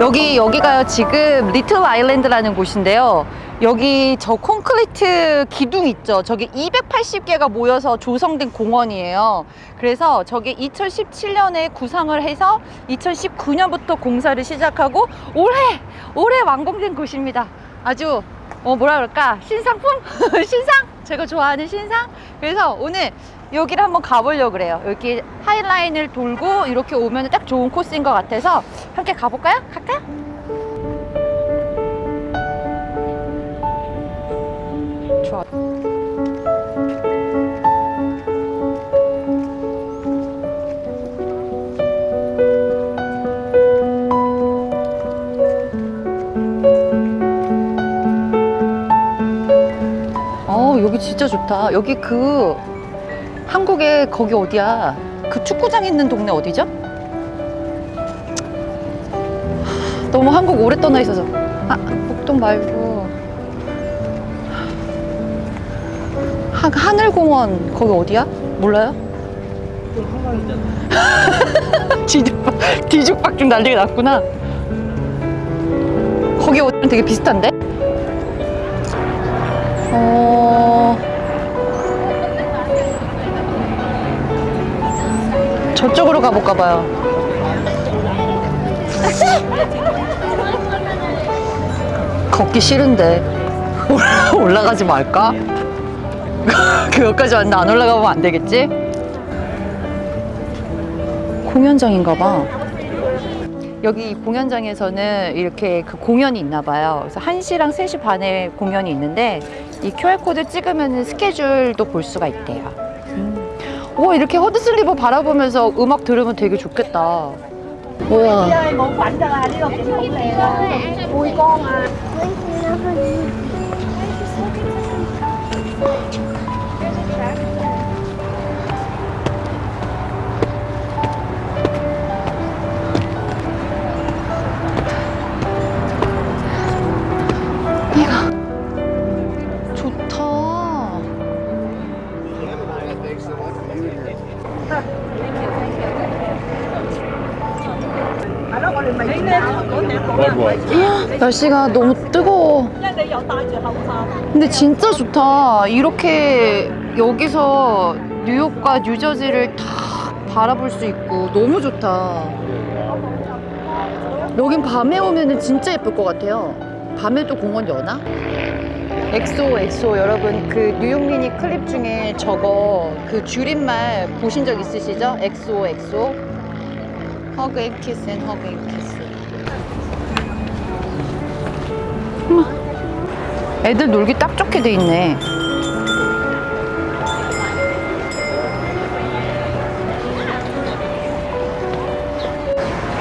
여기 여기가 지금 리틀 아일랜드라는 곳인데요. 여기 저 콘크리트 기둥 있죠. 저게 280개가 모여서 조성된 공원이에요. 그래서 저게 2017년에 구상을 해서 2019년부터 공사를 시작하고 올해 올해 완공된 곳입니다. 아주 어 뭐라 그럴까 신상품 신상 제가 좋아하는 신상. 그래서 오늘 여기를 한번 가보려고 그래요. 여기 하이라인을 돌고 이렇게 오면 딱 좋은 코스인 것 같아서 함께 가볼까요? 갈까요? 좋아. 어 여기 진짜 좋다. 여기 그 한국에 거기 어디야? 그 축구장 있는 동네 어디죠? 하, 너무 한국 오래 떠나 있어서 아 목동 말고 하, 하늘공원 거기 어디야? 몰라요? 뒤죽박 뒤죽박죽 난리가 났구나. 거기 어디랑 되게 비슷한데? 어. 저쪽으로 가볼까 봐요. 걷기 싫은데 올라- 올라가지 말까? 그것까지 왔는데 안 올라가면 안 되겠지? 공연장인가 봐. 여기 이 공연장에서는 이렇게 그 공연이 있나 봐요. 그래서 1시랑 3시 반에 공연이 있는데 이 QR코드 찍으면 스케줄도 볼 수가 있대요. 와 이렇게 허드슬리버 바라보면서 음악 들으면 되게 좋겠다. 우와. 날씨가 너무 뜨거워. 근데 진짜 좋다. 이렇게 여기서 뉴욕과 뉴저지를 다 바라볼 수 있고 너무 좋다. 여긴 밤에 오면 진짜 예쁠 것 같아요. 밤에도 공원 여나? XO XO 여러분 그 뉴욕 미니 클립 중에 저거 그 줄임말 보신 적 있으시죠? XO XO Hug and kiss and hug and kiss 애들 놀기 딱 좋게 돼 있네.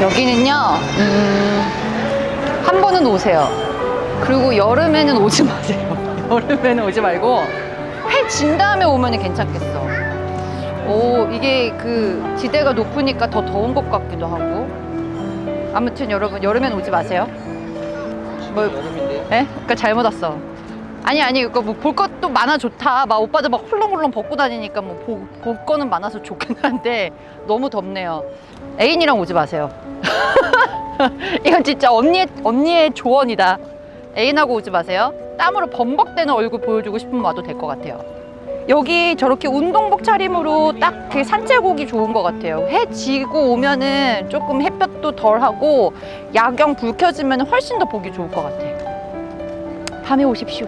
여기는요, 음, 한 번은 오세요. 그리고 여름에는 오지 마세요. 여름에는 오지 말고 해 진 다음에 오면 괜찮겠어. 오, 이게 그 지대가 높으니까 더 더운 것 같기도 하고. 아무튼 여러분, 여름엔 오지 마세요. 뭐, 예? 그러니까 잘못 왔어. 아니 아니 그거 뭐볼 것도 많아 좋다. 막 오빠들 막 훌렁훌렁 벗고 다니니까 뭐 볼, 볼 거는 많아서 좋긴 한데 너무 덥네요. 애인이랑 오지 마세요. 이건 진짜 언니의 언니의 조언이다. 애인하고 오지 마세요. 땀으로 범벅대는 얼굴 보여주고 싶으면 와도 될 것 같아요. 여기 저렇게 운동복 차림으로 딱 그 산책 오기 좋은 것 같아요. 해 지고 오면은 조금 햇볕도 덜하고 야경 불 켜지면 훨씬 더 보기 좋을 것 같아요. 밤에 오십시오.